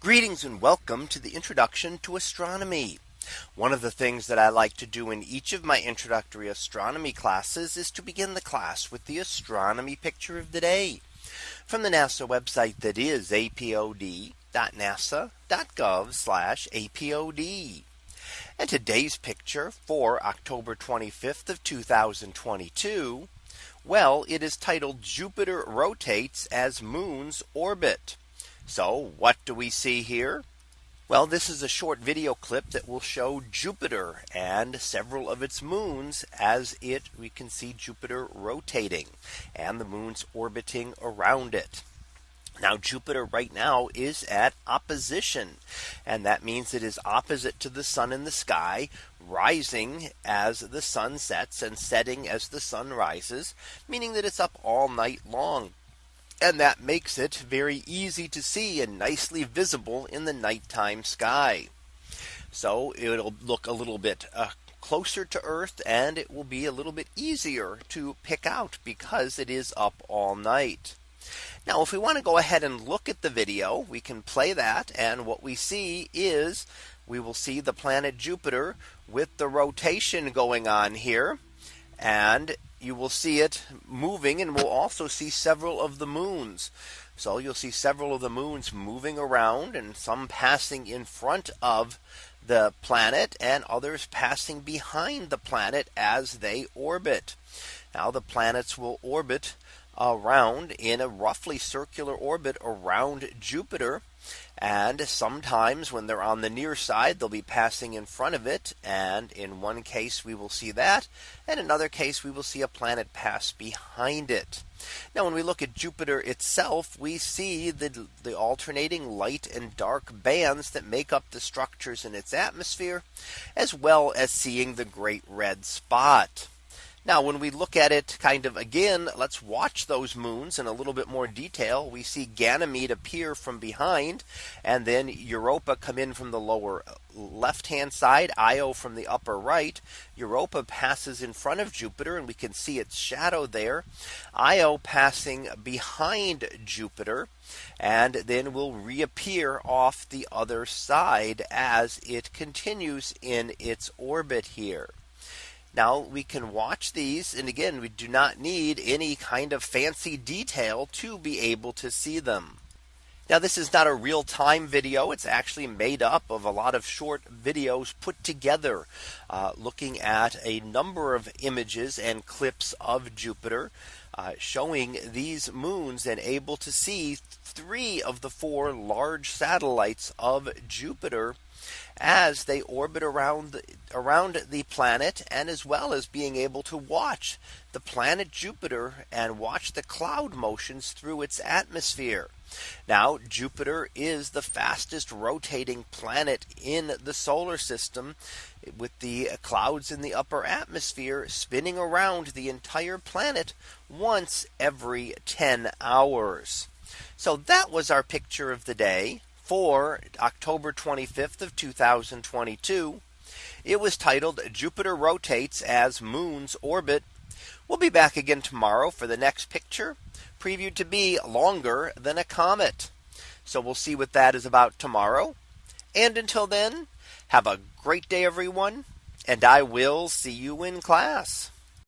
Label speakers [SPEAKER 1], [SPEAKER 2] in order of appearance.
[SPEAKER 1] Greetings and welcome to the introduction to astronomy. One of the things that I like to do in each of my introductory astronomy classes is to begin the class with the astronomy picture of the day from the NASA website that is apod.nasa.gov apod. And today's picture for October 25th of 2022. Well, it is titled Jupiter rotates as moons orbit. So what do we see here? Well, this is a short video clip that will show Jupiter and several of its moons as it we can see Jupiter rotating and the moons orbiting around it. Now Jupiter right now is at opposition. And that means it is opposite to the sun in the sky, rising as the sun sets and setting as the sun rises, meaning that it's up all night long and that makes it very easy to see and nicely visible in the nighttime sky. So it'll look a little bit uh, closer to Earth and it will be a little bit easier to pick out because it is up all night. Now if we want to go ahead and look at the video we can play that and what we see is we will see the planet Jupiter with the rotation going on here and you will see it moving and we'll also see several of the moons. So you'll see several of the moons moving around and some passing in front of the planet and others passing behind the planet as they orbit. Now the planets will orbit around in a roughly circular orbit around Jupiter. And sometimes when they're on the near side, they'll be passing in front of it. And in one case, we will see that. And another case, we will see a planet pass behind it. Now, when we look at Jupiter itself, we see the, the alternating light and dark bands that make up the structures in its atmosphere, as well as seeing the great red spot. Now, when we look at it kind of again, let's watch those moons in a little bit more detail. We see Ganymede appear from behind and then Europa come in from the lower left hand side, Io from the upper right. Europa passes in front of Jupiter and we can see its shadow there. Io passing behind Jupiter and then will reappear off the other side as it continues in its orbit here. Now we can watch these. And again, we do not need any kind of fancy detail to be able to see them. Now this is not a real time video. It's actually made up of a lot of short videos put together uh, looking at a number of images and clips of Jupiter uh, showing these moons and able to see three of the four large satellites of Jupiter as they orbit around around the planet and as well as being able to watch the planet Jupiter and watch the cloud motions through its atmosphere now Jupiter is the fastest rotating planet in the solar system with the clouds in the upper atmosphere spinning around the entire planet once every 10 hours. So that was our picture of the day for October 25th of 2022. It was titled Jupiter rotates as moons orbit. We'll be back again tomorrow for the next picture previewed to be longer than a comet. So we'll see what that is about tomorrow. And until then, have a great day, everyone, and I will see you in class.